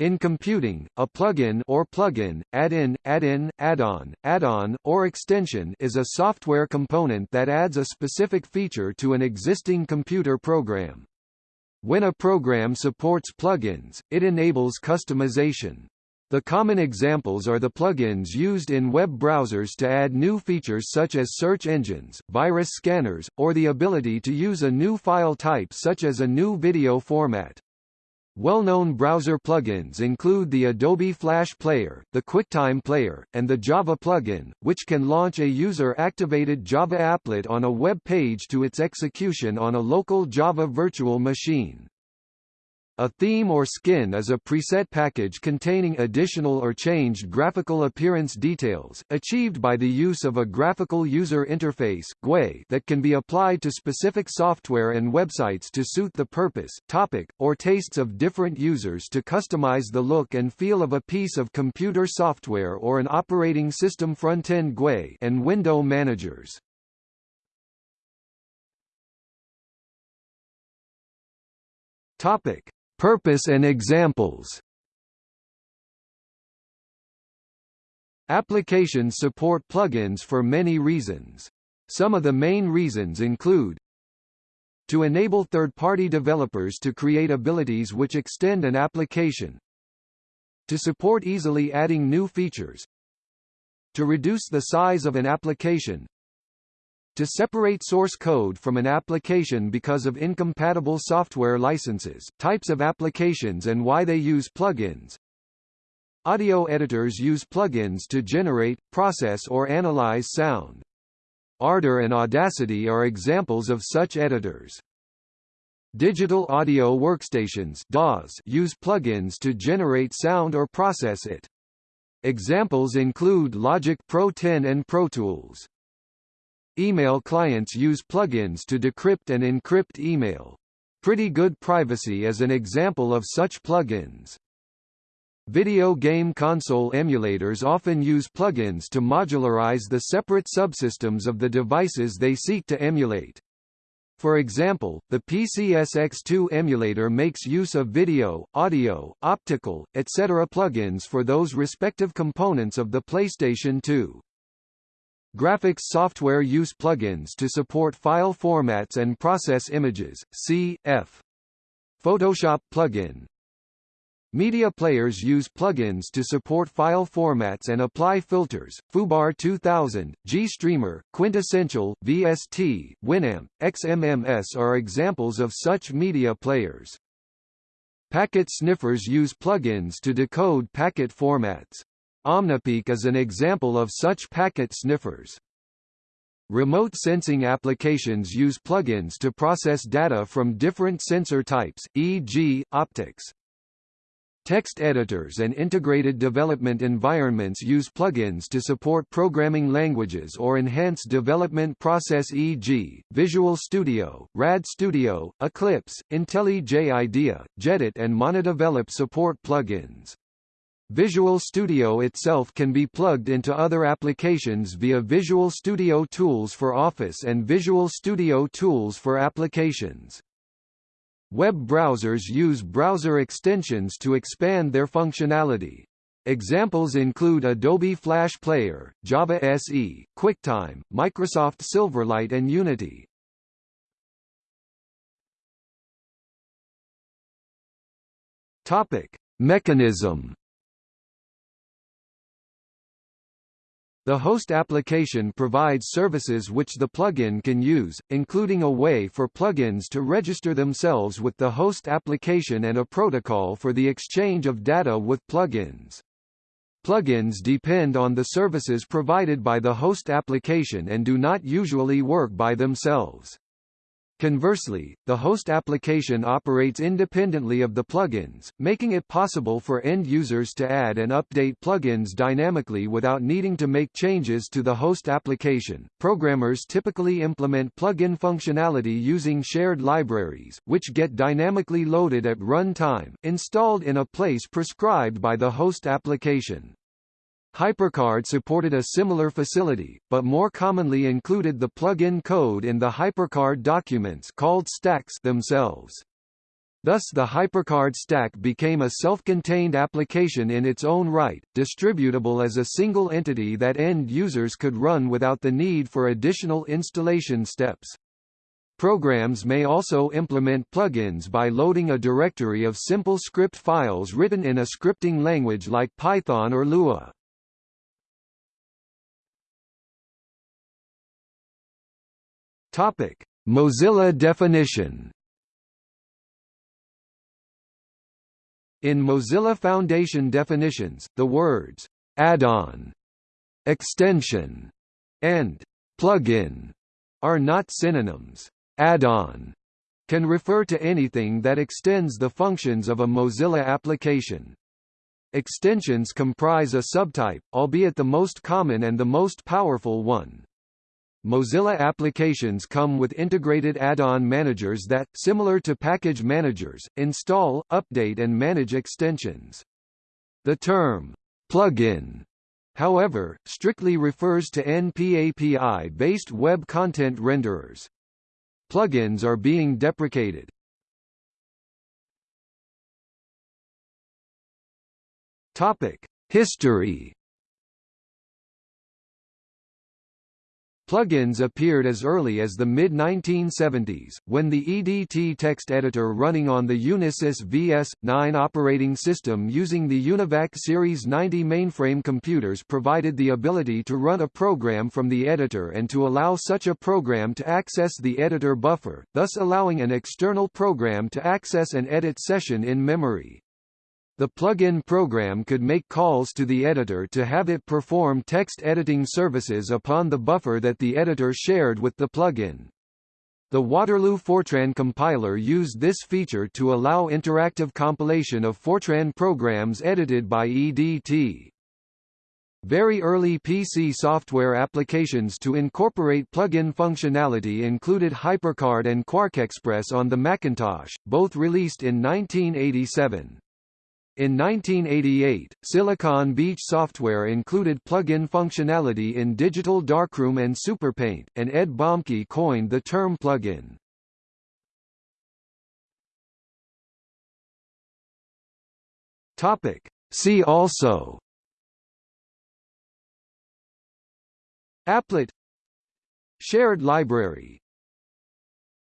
In computing, a plugin or plugin, add-in, add-in, add-on, add-on, or extension is a software component that adds a specific feature to an existing computer program. When a program supports plugins, it enables customization. The common examples are the plugins used in web browsers to add new features such as search engines, virus scanners, or the ability to use a new file type such as a new video format. Well-known browser plugins include the Adobe Flash Player, the QuickTime Player, and the Java plugin, which can launch a user-activated Java applet on a web page to its execution on a local Java virtual machine. A theme or skin is a preset package containing additional or changed graphical appearance details, achieved by the use of a graphical user interface GUI that can be applied to specific software and websites to suit the purpose, topic, or tastes of different users to customize the look and feel of a piece of computer software or an operating system front-end GUI and window managers. Topic Purpose and examples. Applications support plugins for many reasons. Some of the main reasons include to enable third-party developers to create abilities which extend an application. To support easily adding new features. To reduce the size of an application to separate source code from an application because of incompatible software licenses, types of applications and why they use plugins. Audio editors use plugins to generate, process or analyze sound. Ardour and Audacity are examples of such editors. Digital audio workstations DAWs use plugins to generate sound or process it. Examples include Logic Pro 10 and Pro Tools. Email clients use plugins to decrypt and encrypt email. Pretty Good Privacy is an example of such plugins. Video game console emulators often use plugins to modularize the separate subsystems of the devices they seek to emulate. For example, the PCSX2 emulator makes use of video, audio, optical, etc. plugins for those respective components of the PlayStation 2. Graphics software use plugins to support file formats and process images, c.f. Photoshop plugin. Media players use plugins to support file formats and apply filters. foobar 2000, GStreamer, Quintessential, VST, Winamp, XMMS are examples of such media players. Packet sniffers use plugins to decode packet formats. Omnipeek is an example of such packet sniffers. Remote sensing applications use plugins to process data from different sensor types, e.g., optics. Text editors and integrated development environments use plugins to support programming languages or enhance development process e.g., Visual Studio, RAD Studio, Eclipse, IntelliJ IDEA, jEdit and MonoDevelop support plugins. Visual Studio itself can be plugged into other applications via Visual Studio Tools for Office and Visual Studio Tools for Applications. Web browsers use browser extensions to expand their functionality. Examples include Adobe Flash Player, Java SE, QuickTime, Microsoft Silverlight and Unity. Topic: Mechanism The host application provides services which the plugin can use, including a way for plugins to register themselves with the host application and a protocol for the exchange of data with plugins. Plugins depend on the services provided by the host application and do not usually work by themselves. Conversely, the host application operates independently of the plugins, making it possible for end users to add and update plugins dynamically without needing to make changes to the host application. Programmers typically implement plugin functionality using shared libraries, which get dynamically loaded at runtime, installed in a place prescribed by the host application. HyperCard supported a similar facility, but more commonly included the plug-in code in the HyperCard documents called stacks themselves. Thus the HyperCard stack became a self-contained application in its own right, distributable as a single entity that end users could run without the need for additional installation steps. Programs may also implement plugins by loading a directory of simple script files written in a scripting language like Python or Lua. Topic: Mozilla definition. In Mozilla Foundation definitions, the words add-on, extension, and plugin are not synonyms. Add-on can refer to anything that extends the functions of a Mozilla application. Extensions comprise a subtype, albeit the most common and the most powerful one. Mozilla applications come with integrated add-on managers that, similar to package managers, install, update and manage extensions. The term, plugin, however, strictly refers to NPAPI-based web content renderers. Plugins are being deprecated. History Plugins appeared as early as the mid-1970s, when the EDT text editor running on the Unisys VS-9 operating system using the UNIVAC Series 90 mainframe computers provided the ability to run a program from the editor and to allow such a program to access the editor buffer, thus allowing an external program to access an edit session in memory. The plug-in program could make calls to the editor to have it perform text editing services upon the buffer that the editor shared with the plugin. The Waterloo Fortran compiler used this feature to allow interactive compilation of Fortran programs edited by EDT. Very early PC software applications to incorporate plugin functionality included HyperCard and QuarkXPress on the Macintosh, both released in 1987. In 1988, Silicon Beach software included plug-in functionality in Digital Darkroom and SuperPaint, and Ed Bomke coined the term plug-in. Topic. See also Applet Shared library